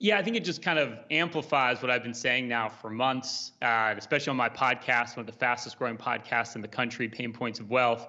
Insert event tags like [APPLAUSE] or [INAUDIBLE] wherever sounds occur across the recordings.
Yeah, I think it just kind of amplifies what I've been saying now for months, uh, especially on my podcast, one of the fastest growing podcasts in the country, Payne Points of Wealth,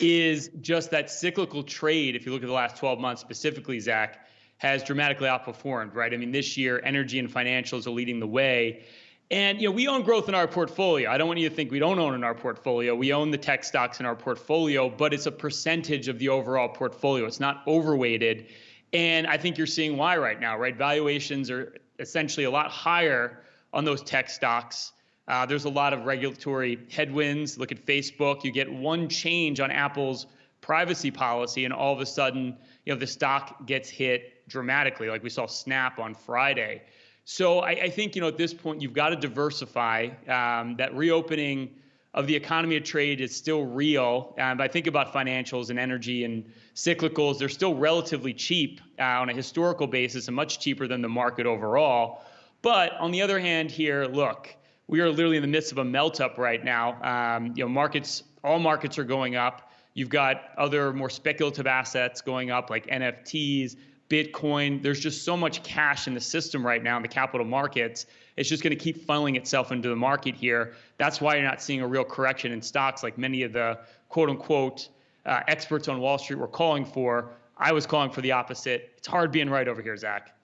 is just that cyclical trade. If you look at the last 12 months specifically, Zach, has dramatically outperformed, right? I mean, this year, energy and financials are leading the way. And you know, we own growth in our portfolio. I don't want you to think we don't own in our portfolio. We own the tech stocks in our portfolio, but it's a percentage of the overall portfolio. It's not overweighted. And I think you're seeing why right now, right? Valuations are essentially a lot higher on those tech stocks. Uh, there's a lot of regulatory headwinds. Look at Facebook. You get one change on Apple's privacy policy, and all of a sudden, you know, the stock gets hit dramatically, like we saw Snap on Friday. So I, I think you know at this point you've got to diversify. Um, that reopening of the economy of trade is still real. Um, I think about financials and energy and cyclicals, they're still relatively cheap uh, on a historical basis and much cheaper than the market overall. But on the other hand, here, look, we are literally in the midst of a melt up right now. Um, you know, markets, all markets are going up. You've got other more speculative assets going up like NFTs, Bitcoin. There's just so much cash in the system right now in the capital markets. It's just going to keep funneling itself into the market here. That's why you're not seeing a real correction in stocks like many of the quote unquote uh, experts on Wall Street were calling for. I was calling for the opposite. It's hard being right over here, Zach.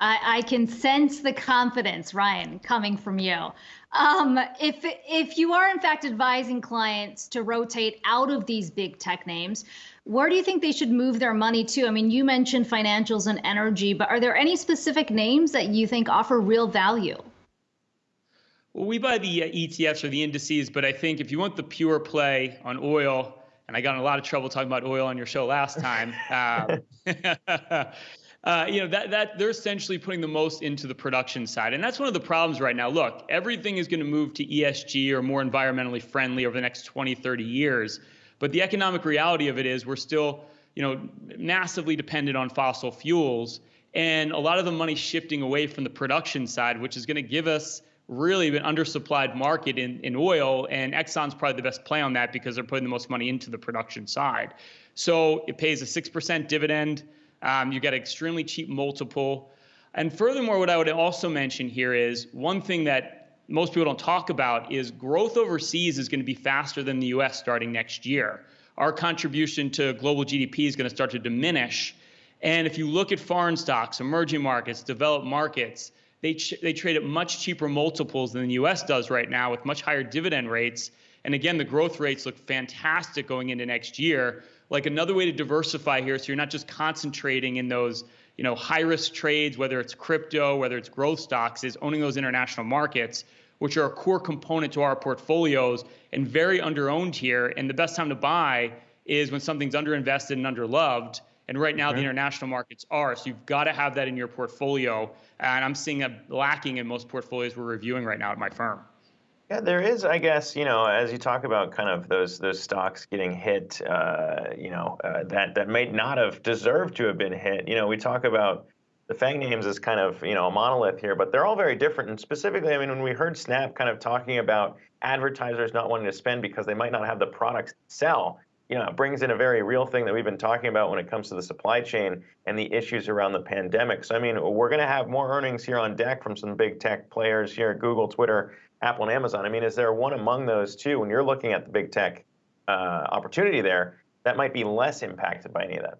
I, I, can sense the confidence, Ryan, coming from you. Um, if if you are in fact advising clients to rotate out of these big tech names, where do you think they should move their money to? I mean, you mentioned financials and energy, but are there any specific names that you think offer real value? Well, we buy the uh, ETFs or the indices, but I think if you want the pure play on oil, and I got in a lot of trouble talking about oil on your show last time. uh, [LAUGHS] [LAUGHS] uh, you know that that they're essentially putting the most into the production side, and that's one of the problems right now. Look, everything is going to move to ESG or more environmentally friendly over the next 20, 30 years. But the economic reality of it is we're still, you know, massively dependent on fossil fuels, and a lot of the money shifting away from the production side, which is going to give us really an undersupplied market in, in oil, and Exxon's probably the best play on that because they're putting the most money into the production side. So it pays a 6% dividend. Um, you get extremely cheap multiple. And furthermore, what I would also mention here is one thing that most people don't talk about is growth overseas is going to be faster than the US starting next year. Our contribution to global GDP is going to start to diminish. And if you look at foreign stocks, emerging markets, developed markets, they, they trade at much cheaper multiples than the US does right now with much higher dividend rates. And again, the growth rates look fantastic going into next year. Like another way to diversify here, so you're not just concentrating in those you know, high risk trades, whether it's crypto, whether it's growth stocks, is owning those international markets which are a core component to our portfolios and very underowned here. And the best time to buy is when something's underinvested and underloved. And right now, the international markets are. So you've got to have that in your portfolio. And I'm seeing that lacking in most portfolios we're reviewing right now at my firm. Yeah, there is, I guess, you know, as you talk about kind of those those stocks getting hit, uh, you know, uh, that that may not have deserved to have been hit. You know, we talk about the FANG names as kind of you know a monolith here, but they're all very different. And specifically, I mean, when we heard Snap kind of talking about advertisers not wanting to spend because they might not have the products to sell, you know, brings in a very real thing that we've been talking about when it comes to the supply chain and the issues around the pandemic. So I mean, we're going to have more earnings here on deck from some big tech players here: Google, Twitter, Apple, and Amazon. I mean, is there one among those two when you're looking at the big tech uh, opportunity there that might be less impacted by any of that?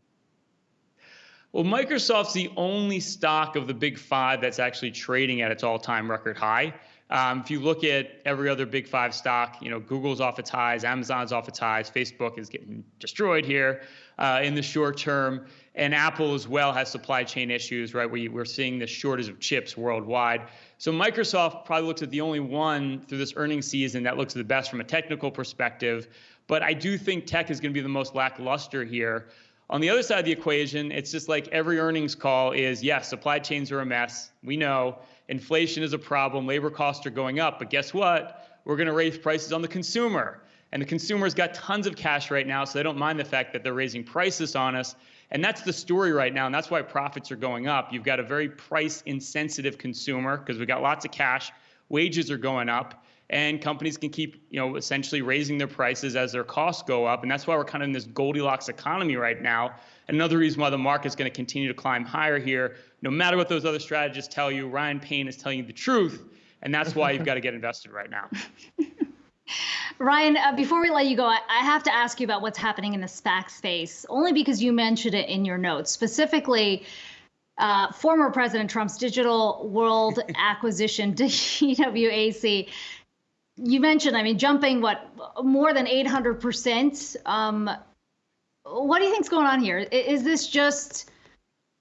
Well, Microsoft's the only stock of the big five that's actually trading at its all-time record high. Um, if you look at every other big five stock, you know, Google's off its highs, Amazon's off its highs, Facebook is getting destroyed here uh, in the short term, and Apple as well has supply chain issues, right? We, we're seeing the shortage of chips worldwide. So Microsoft probably looks at the only one through this earnings season that looks the best from a technical perspective. But I do think tech is going to be the most lackluster here. On the other side of the equation, it's just like every earnings call is yes, supply chains are a mess. We know inflation is a problem, labor costs are going up, but guess what? We're going to raise prices on the consumer. And the consumer's got tons of cash right now, so they don't mind the fact that they're raising prices on us. And that's the story right now, and that's why profits are going up. You've got a very price insensitive consumer because we've got lots of cash wages are going up and companies can keep, you know, essentially raising their prices as their costs go up. And that's why we're kind of in this Goldilocks economy right now. Another reason why the market's going to continue to climb higher here, no matter what those other strategists tell you, Ryan Payne is telling you the truth. And that's why you've got to get invested right now. [LAUGHS] Ryan, uh, before we let you go, I, I, have to ask you about what's happening in the SPAC space, only because you mentioned it in your notes. Specifically, uh, former President Trump's digital world [LAUGHS] acquisition, [LAUGHS] DWAC. You mentioned, I mean, jumping what more than 800%. Um, what do you think's going on here? Is this just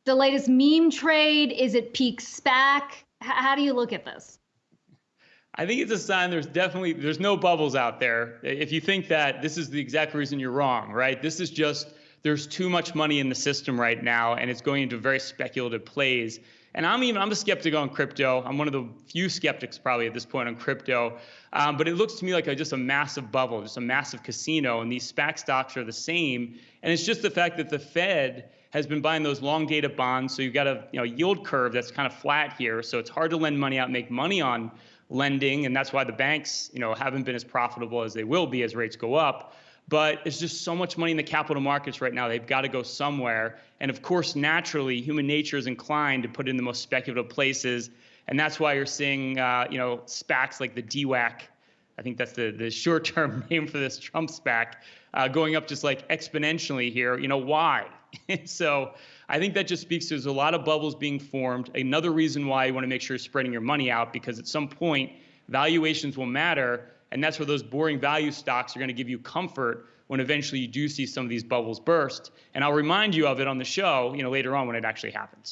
the latest meme trade? Is it peak SPAC? How do you look at this? I think it's a sign there's definitely there's no bubbles out there. If you think that this is the exact reason you're wrong, right? This is just there's too much money in the system right now and it's going into very speculative plays. And I'm even I'm a skeptic on crypto. I'm one of the few skeptics probably at this point on crypto. Um, but it looks to me like a, just a massive bubble, just a massive casino. And these SPAC stocks are the same. And it's just the fact that the Fed has been buying those long dated bonds. So you've got a you know yield curve that's kind of flat here. So it's hard to lend money out, make money on lending, and that's why the banks, you know, haven't been as profitable as they will be as rates go up. But it's just so much money in the capital markets right now. They've got to go somewhere. And of course, naturally, human nature is inclined to put in the most speculative places. And that's why you're seeing, uh, you know, SPACs like the DWAC. I think that's the, the short-term [LAUGHS] name for this Trump SPAC, uh, going up just like exponentially here. You know why? [LAUGHS] so I think that just speaks to there's a lot of bubbles being formed. Another reason why you want to make sure you're spreading your money out because at some point valuations will matter, and that's where those boring value stocks are going to give you comfort when eventually you do see some of these bubbles burst. And I'll remind you of it on the show, you know, later on when it actually happens.